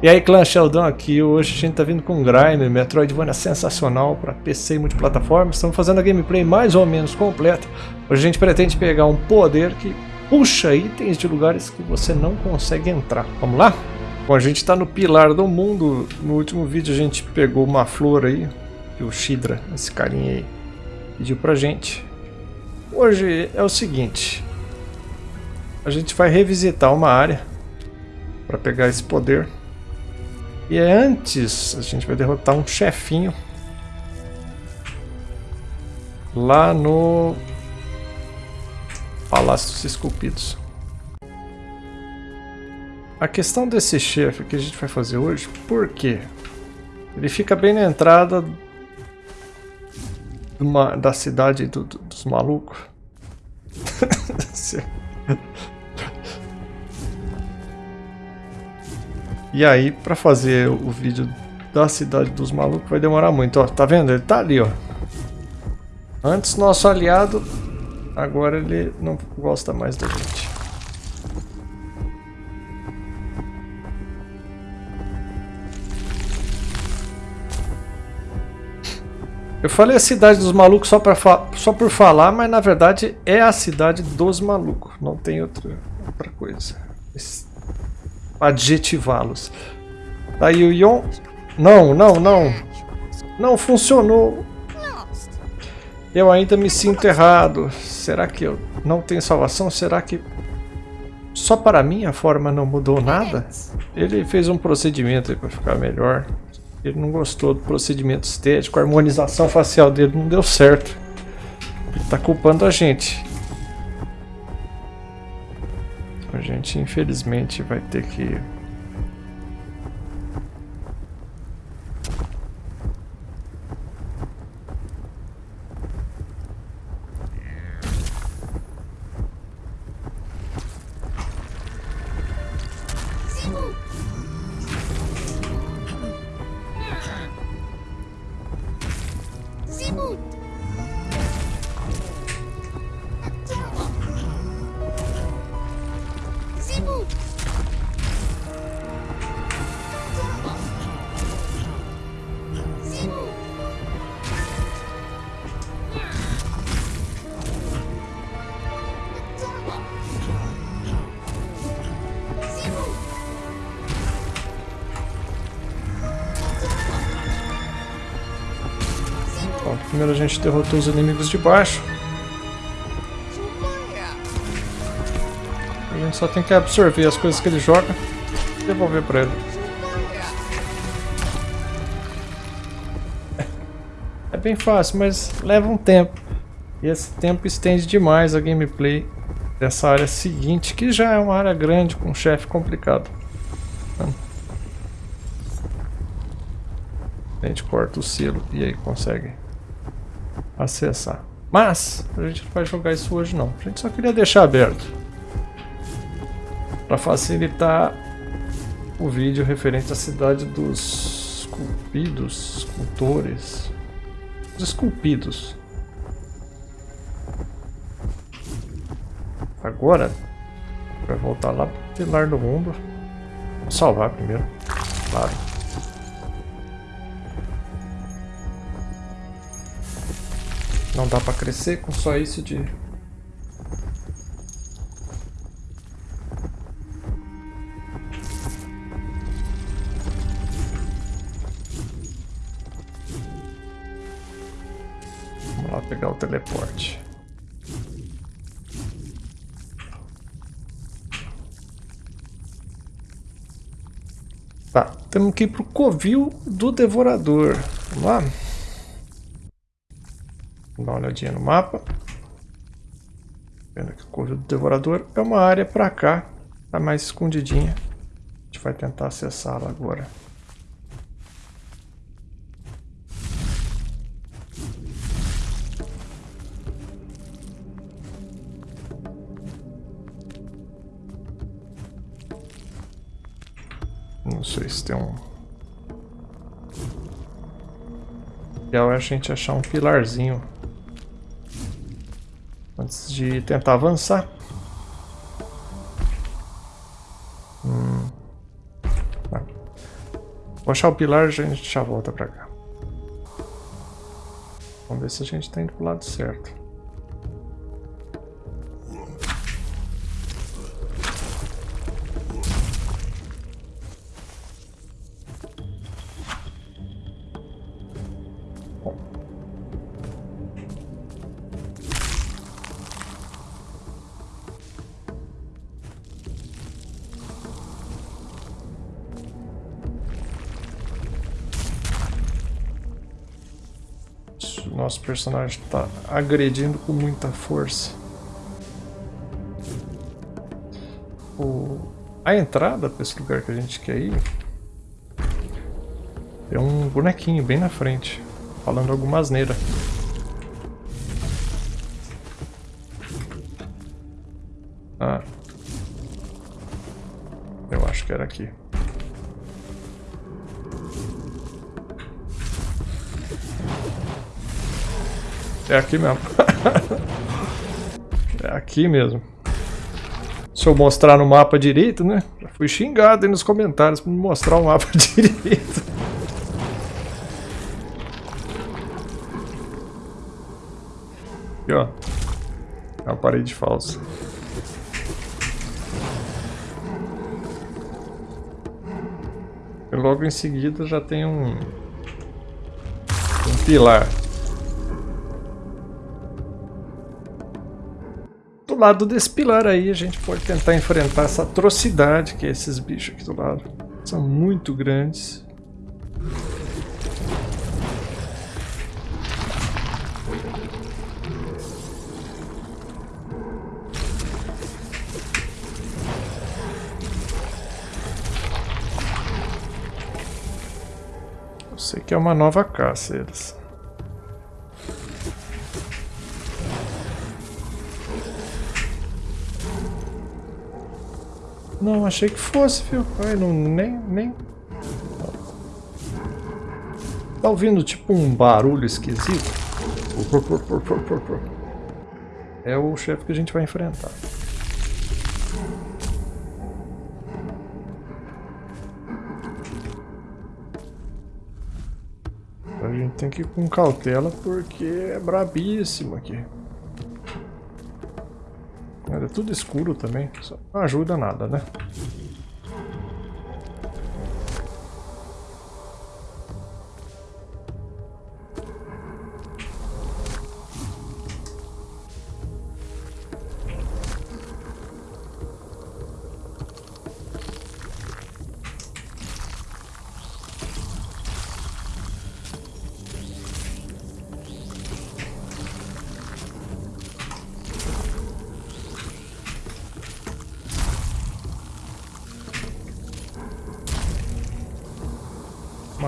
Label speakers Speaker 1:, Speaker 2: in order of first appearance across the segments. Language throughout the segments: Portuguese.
Speaker 1: E aí clã Sheldon aqui, hoje a gente tá vindo com Grime, Metroidvania sensacional para PC e multiplataforma. Estamos fazendo a gameplay mais ou menos completa. Hoje a gente pretende pegar um poder que puxa itens de lugares que você não consegue entrar. Vamos lá? Bom, a gente está no pilar do mundo. No último vídeo a gente pegou uma flor aí, que o Shidra, esse carinha aí, pediu pra gente. Hoje é o seguinte, a gente vai revisitar uma área para pegar esse poder. E é antes a gente vai derrotar um chefinho lá no Palácio dos Esculpidos. A questão desse chefe que a gente vai fazer hoje, por quê? Ele fica bem na entrada uma, da cidade do, do, dos malucos. E aí, pra fazer o vídeo da cidade dos malucos vai demorar muito. Ó, tá vendo? Ele tá ali, ó. Antes nosso aliado, agora ele não gosta mais da gente. Eu falei a cidade dos malucos só, pra só por falar, mas na verdade é a cidade dos malucos. Não tem outra, outra coisa. Esse adjetivá-los. Daí o Yon... Não, não, não. Não funcionou. Eu ainda me sinto errado. Será que eu não tenho salvação? Será que só para mim a forma não mudou nada? Ele fez um procedimento para ficar melhor. Ele não gostou do procedimento estético, a harmonização facial dele não deu certo. Ele está culpando a gente. A gente infelizmente vai ter que Primeiro a gente derrotou os inimigos de baixo. A gente só tem que absorver as coisas que ele joga e devolver pra ele. É bem fácil, mas leva um tempo. E esse tempo estende demais a gameplay dessa área seguinte, que já é uma área grande com um chefe complicado. A gente corta o selo e aí consegue acessar. Mas, a gente não vai jogar isso hoje não. A gente só queria deixar aberto. Para facilitar o vídeo referente à cidade dos esculpidos, escultores. Os esculpidos. Agora, vai voltar lá pro pilar do mundo. Vou salvar primeiro, claro. Não dá pra crescer com só isso de... Vamos lá pegar o teleporte. Tá, temos que ir pro covil do devorador. Vamos lá? Dar uma olhadinha no mapa. Vendo que o Corvo do Devorador é uma área para cá, tá mais escondidinha. A gente vai tentar acessá-la agora. Não sei se tem um... Legal é a gente achar um pilarzinho Antes de tentar avançar. Hum. Vou achar o pilar e a gente já volta pra cá. Vamos ver se a gente tá indo pro lado certo. Nosso personagem está agredindo com muita força. O... A entrada para esse lugar que a gente quer ir é um bonequinho bem na frente, falando alguma asneira. Ah. Eu acho que era aqui. É aqui mesmo. é aqui mesmo. Se eu mostrar no mapa direito, né? Já fui xingado aí nos comentários me mostrar o mapa direito. Aqui, ó. É uma parede falsa. E logo em seguida já tem um... Um pilar. Lado desse pilar aí a gente pode tentar enfrentar essa atrocidade que é esses bichos aqui do lado. São muito grandes. Eu sei que é uma nova caça eles. Não, achei que fosse, viu? Ai, não, nem, nem... Tá ouvindo tipo um barulho esquisito? É o chefe que a gente vai enfrentar. A gente tem que ir com cautela porque é brabíssimo aqui. É tudo escuro também, não ajuda nada, né?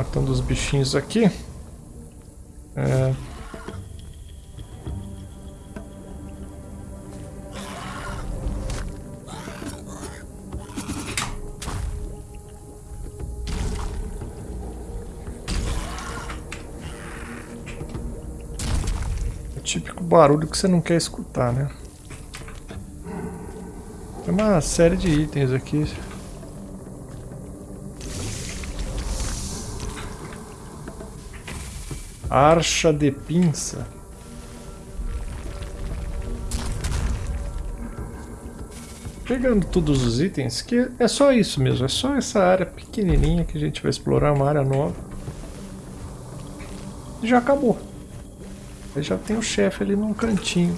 Speaker 1: Matando os bichinhos aqui. É... O típico barulho que você não quer escutar, né? Tem uma série de itens aqui. Archa de pinça. Pegando todos os itens, que é só isso mesmo, é só essa área pequenininha que a gente vai explorar, uma área nova. E já acabou. Aí já tem o chefe ali num cantinho.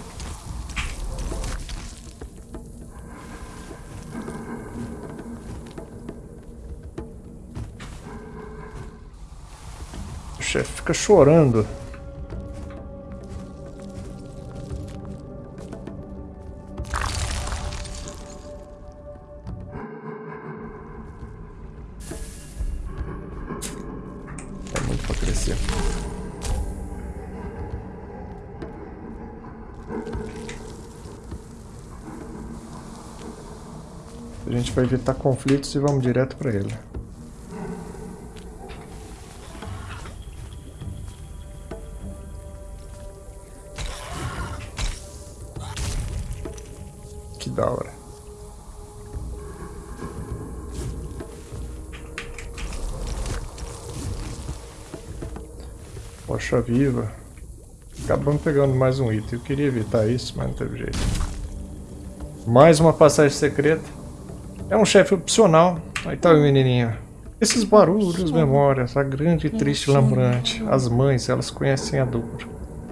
Speaker 1: Chefe fica chorando. É muito para crescer. A gente vai evitar conflitos e vamos direto para ele. Viva. Acabamos pegando mais um item. Eu queria evitar isso, mas não teve jeito. Mais uma passagem secreta. É um chefe opcional. Aí tá o menininho. Esses barulhos, memórias, a grande e triste lambrante. As mães, elas conhecem a dor.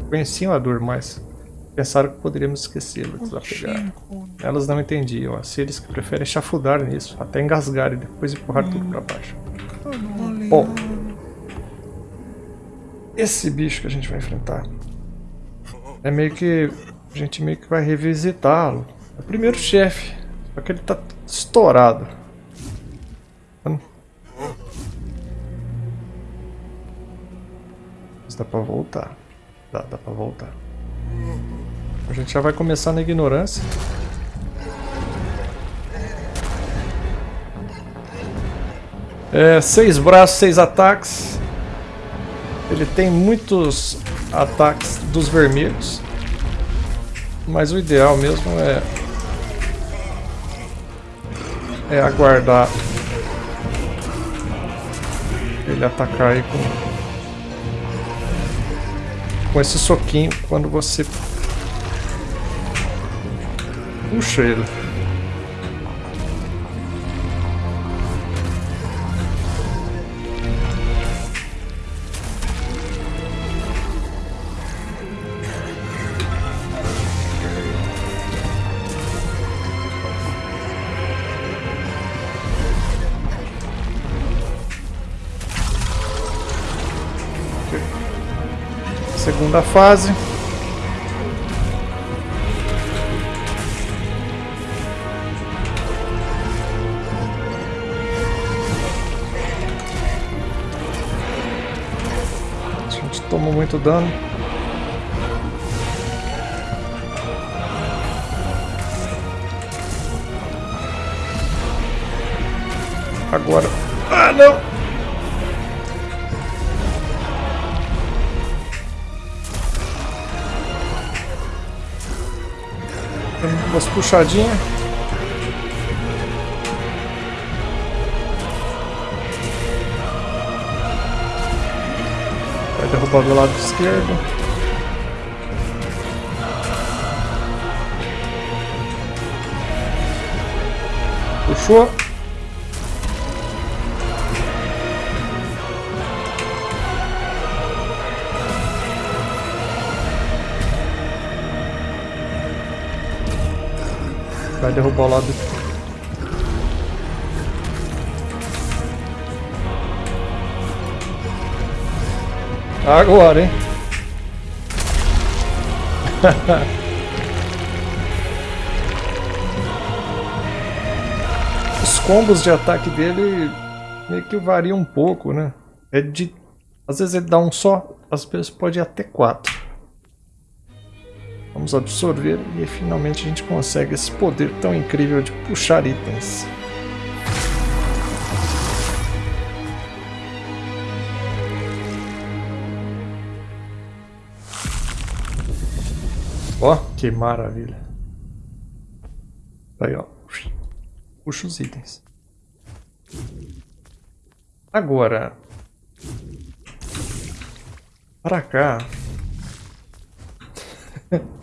Speaker 1: Conheciam a dor, mas pensaram que poderíamos esquecê-la, desapegar. Elas não entendiam. As filhas que preferem chafudar nisso, até engasgar e depois empurrar tudo para baixo. Bom, esse bicho que a gente vai enfrentar é meio que a gente meio que vai revisitá-lo. É o primeiro chefe, só que ele tá estourado. Mas dá pra voltar. Dá, dá pra voltar. A gente já vai começar na ignorância. É, seis braços, seis ataques. Ele tem muitos ataques dos vermelhos. Mas o ideal mesmo é... É aguardar ele atacar aí com com esse soquinho quando você puxa ele. Segunda fase. A gente tomou muito dano. Agora... Ah, não! Umas puxadinhas. Vai derrubar do lado esquerdo. Puxou. Vai derrubar o lado. Agora, hein? Os combos de ataque dele meio que variam um pouco, né? É de... Às vezes ele dá um só, às vezes pode ir até quatro. Vamos absorver e finalmente a gente consegue esse poder tão incrível de puxar itens. Ó, oh, que maravilha. Aí, ó. Puxa os itens. Agora. Para cá.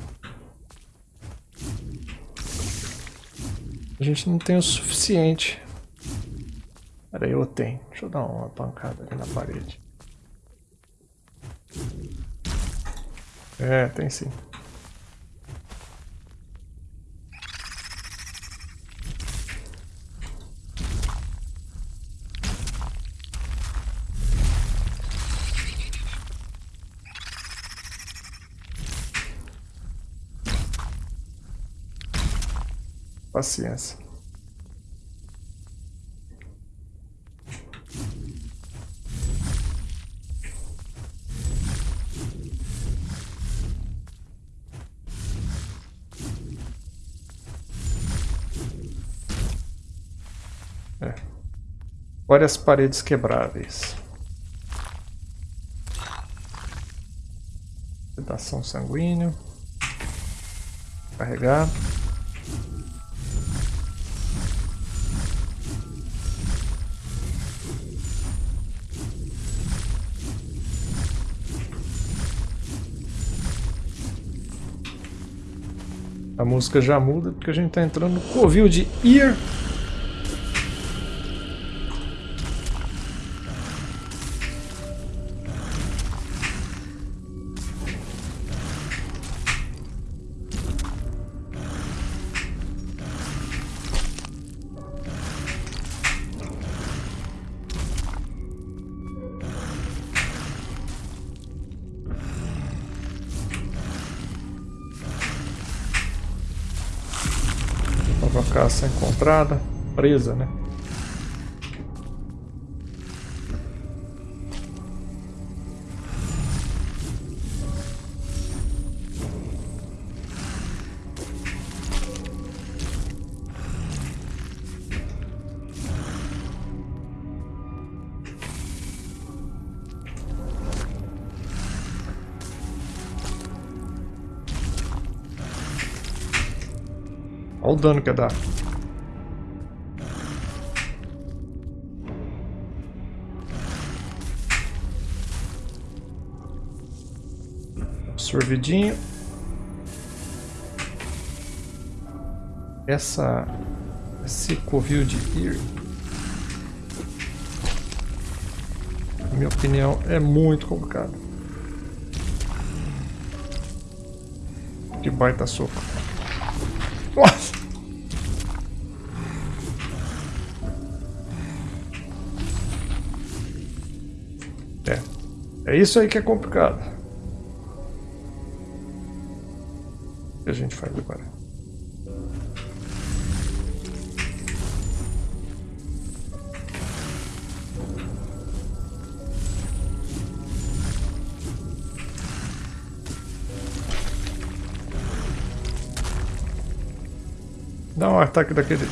Speaker 1: A gente não tem o suficiente. Peraí, eu tenho. Deixa eu dar uma pancada ali na parede. É, tem sim. Paciência. É. Várias paredes quebráveis. Sedação sanguíneo. Carregar. Música já muda porque a gente tá entrando no covil de Ir. Encontrada. Presa, né? Olha o dano que dá. Absorvidinho. Essa... Esse covil de Ir... Na minha opinião, é muito complicado. Que baita soco. É isso aí que é complicado. O que a gente faz agora? Dá um ataque daquele.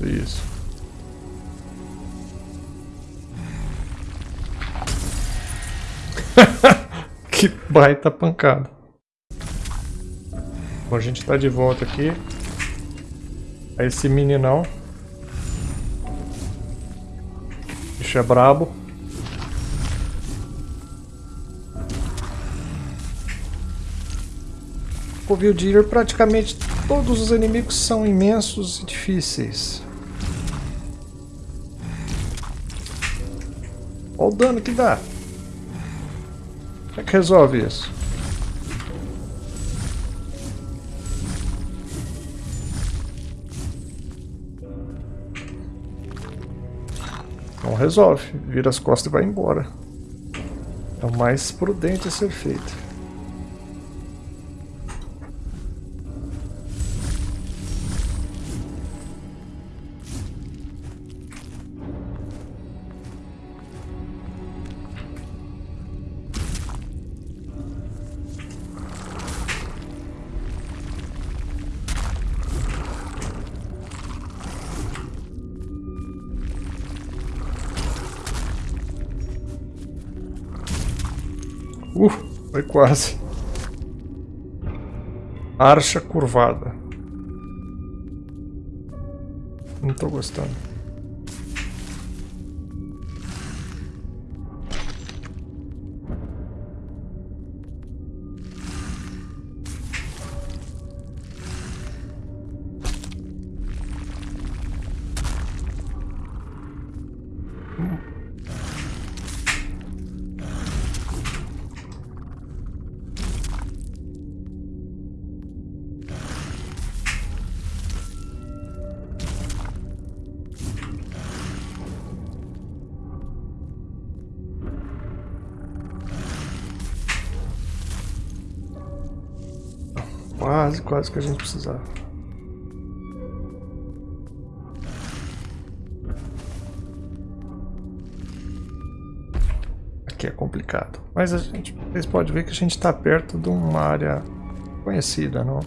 Speaker 1: Isso. Que baita pancada. Bom, a gente tá de volta aqui. É esse meninão. Bicho é brabo. Covil de Ir, praticamente todos os inimigos são imensos e difíceis. Olha o dano que dá. Resolve isso? Não resolve. Vira as costas e vai embora. É o mais prudente a ser feito. Foi quase. Archa curvada. Não tô gostando. Quase, quase que a gente precisava. Aqui é complicado. Mas a gente, vocês podem ver que a gente está perto de uma área conhecida, não?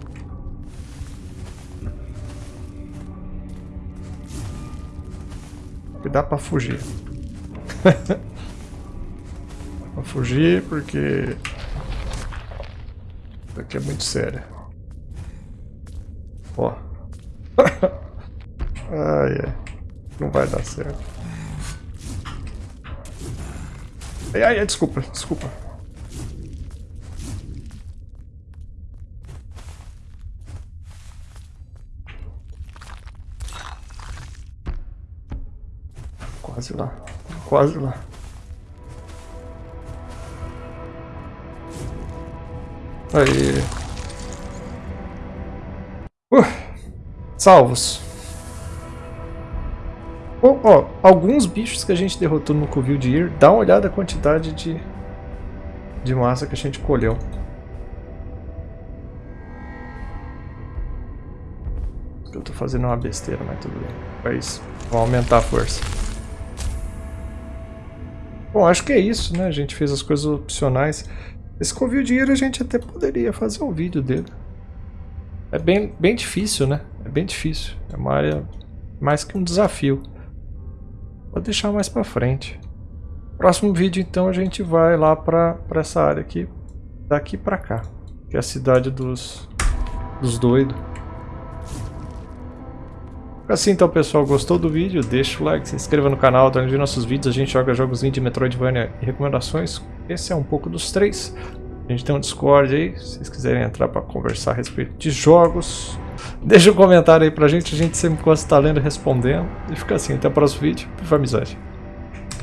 Speaker 1: Que dá para fugir. pra fugir porque... Isso aqui é muito sério. Ó. ai, ai. Não vai dar certo. Ai, ai, ai, desculpa, desculpa. Quase lá. Quase lá. Aí. Salvos. Oh, oh, alguns bichos que a gente derrotou no Covil de Ir, dá uma olhada na quantidade de, de massa que a gente colheu. Eu tô fazendo uma besteira, mas tudo bem. Mas vamos aumentar a força. Bom, acho que é isso, né? A gente fez as coisas opcionais. Esse covil de ira a gente até poderia fazer um vídeo dele. É bem, bem difícil, né? É bem difícil. É uma área mais que um desafio. Vou deixar mais pra frente. Próximo vídeo, então, a gente vai lá pra, pra essa área aqui. Daqui pra cá. Que é a cidade dos, dos doidos. Assim então pessoal, gostou do vídeo? Deixa o like, se inscreva no canal, tá de nossos vídeos, a gente joga jogos de Metroidvania e recomendações. Esse é um pouco dos três. A gente tem um Discord aí, se vocês quiserem entrar para conversar a respeito de jogos. Deixa um comentário aí pra gente, a gente sempre gosta de estar lendo e respondendo. E fica assim, até o próximo vídeo. Por amizade.